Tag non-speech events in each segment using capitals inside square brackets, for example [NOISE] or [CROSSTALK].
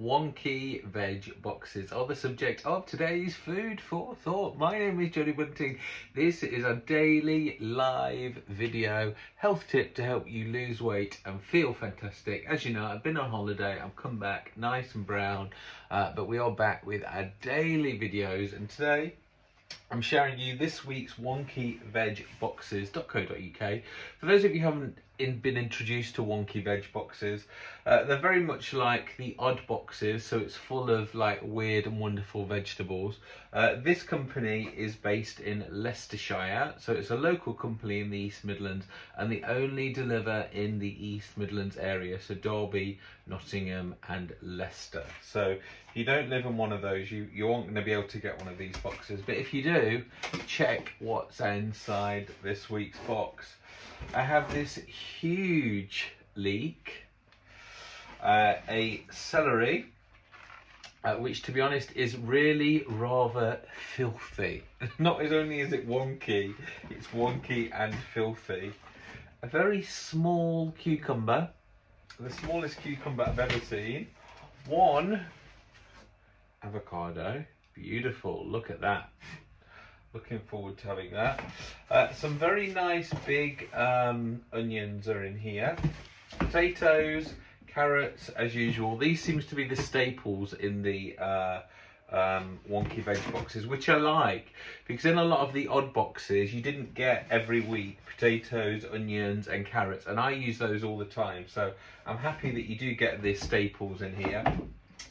wonky veg boxes are the subject of today's food for thought. My name is Johnny Bunting. This is a daily live video health tip to help you lose weight and feel fantastic. As you know, I've been on holiday, I've come back nice and brown, uh, but we are back with our daily videos and today I'm sharing you this week's wonky veg boxes.co.uk. For those of you who haven't in, been introduced to wonky veg boxes, uh, they're very much like the odd boxes, so it's full of like weird and wonderful vegetables. Uh, this company is based in Leicestershire, so it's a local company in the East Midlands, and they only deliver in the East Midlands area, so Derby, Nottingham, and Leicester. So if you don't live in one of those, you, you aren't going to be able to get one of these boxes. But if you do, check what's inside this week's box. I have this huge leek, uh, a celery, uh, which to be honest is really rather filthy. [LAUGHS] Not as only is it wonky, it's wonky and filthy. A very small cucumber, the smallest cucumber I've ever seen. One avocado, beautiful, look at that looking forward to having that. Uh, some very nice big um, onions are in here. Potatoes, carrots, as usual. These seems to be the staples in the uh, um, wonky veg boxes, which I like because in a lot of the odd boxes you didn't get every week potatoes, onions and carrots and I use those all the time so I'm happy that you do get the staples in here.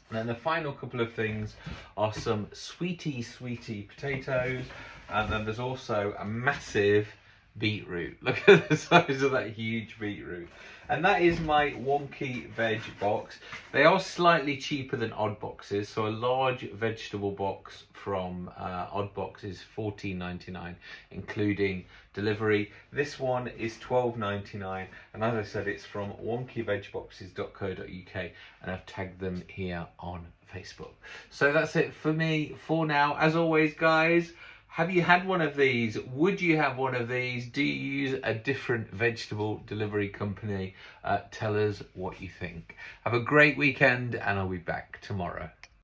And then the final couple of things are some sweetie sweetie potatoes. And then there's also a massive beetroot. [LAUGHS] Look at the size of that huge beetroot. And that is my wonky veg box. They are slightly cheaper than odd boxes. So a large vegetable box from uh, odd box is $14.99, including delivery. This one is $12.99. And as I said, it's from wonkyvegboxes.co.uk. And I've tagged them here on Facebook. So that's it for me for now. As always, guys, have you had one of these? Would you have one of these? Do you use a different vegetable delivery company? Uh, tell us what you think. Have a great weekend and I'll be back tomorrow.